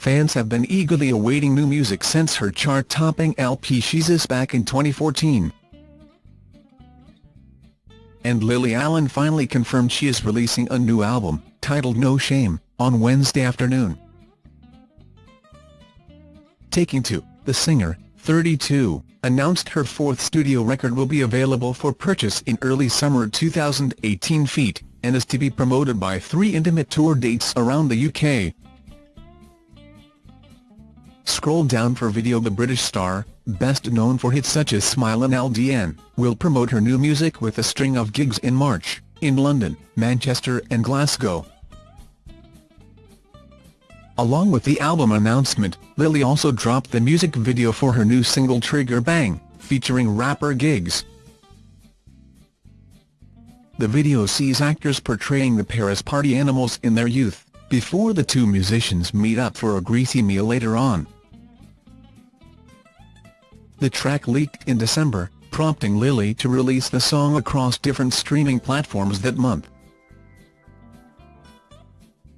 fans have been eagerly awaiting new music since her chart-topping LP Sheezus back in 2014. And Lily Allen finally confirmed she is releasing a new album, titled No Shame, on Wednesday afternoon. Taking to, the singer, 32, announced her fourth studio record will be available for purchase in early summer 2018 feet, and is to be promoted by three intimate tour dates around the UK. Scroll down for video The British star, best known for hits such as Smile and LDN, will promote her new music with a string of gigs in March, in London, Manchester and Glasgow. Along with the album announcement, Lily also dropped the music video for her new single Trigger Bang, featuring rapper Giggs. The video sees actors portraying the Paris party animals in their youth, before the two musicians meet up for a greasy meal later on. The track leaked in December, prompting Lily to release the song across different streaming platforms that month.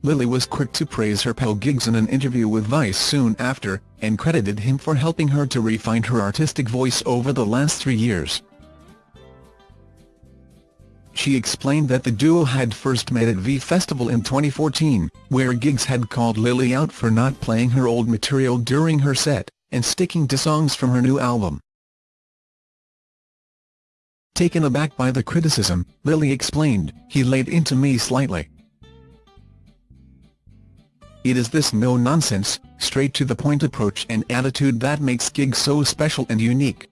Lily was quick to praise her pal Giggs in an interview with Vice soon after, and credited him for helping her to refine her artistic voice over the last three years. She explained that the duo had first met at V Festival in 2014, where Giggs had called Lily out for not playing her old material during her set, and sticking to songs from her new album. Taken aback by the criticism, Lily explained, he laid into me slightly. It is this no-nonsense, straight-to-the-point approach and attitude that makes Giggs so special and unique.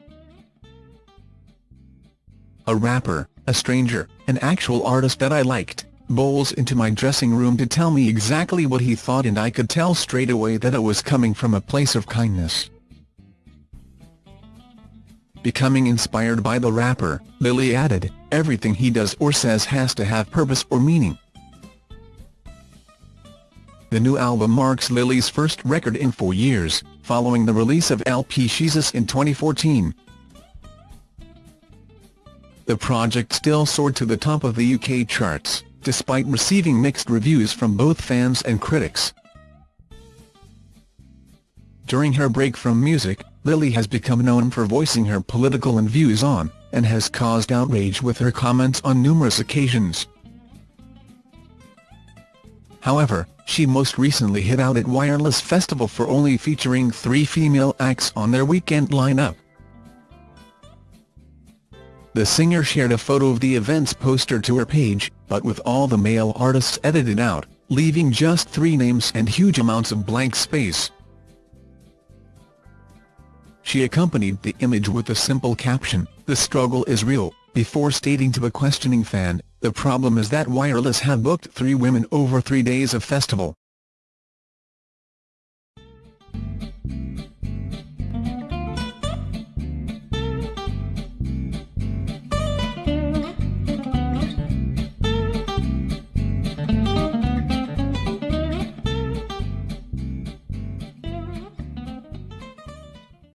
A rapper, a stranger, an actual artist that I liked, bowls into my dressing room to tell me exactly what he thought and I could tell straight away that it was coming from a place of kindness. Becoming inspired by the rapper, Lily added, everything he does or says has to have purpose or meaning. The new album marks Lily's first record in four years, following the release of LP Sheezus in 2014. The project still soared to the top of the UK charts, despite receiving mixed reviews from both fans and critics. During her break from music, Lily has become known for voicing her political and views on, and has caused outrage with her comments on numerous occasions. However, she most recently hit out at Wireless Festival for only featuring three female acts on their weekend lineup. The singer shared a photo of the event's poster to her page, but with all the male artists edited out, leaving just three names and huge amounts of blank space. She accompanied the image with a simple caption, the struggle is real, before stating to a questioning fan, the problem is that Wireless have booked three women over three days of festival.